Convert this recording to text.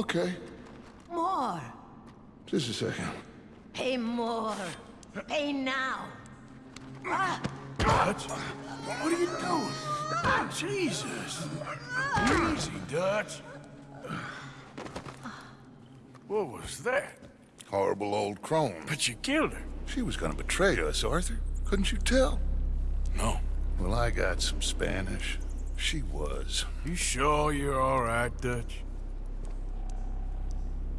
Okay, More. just a second. Pay more. Pay now. Ah. Dutch? What are you doing? Jesus. Easy, Dutch. What was that? Horrible old crone. But you killed her. She was gonna betray us, Arthur. Couldn't you tell? No. Well, I got some Spanish. She was. You sure you're all right, Dutch?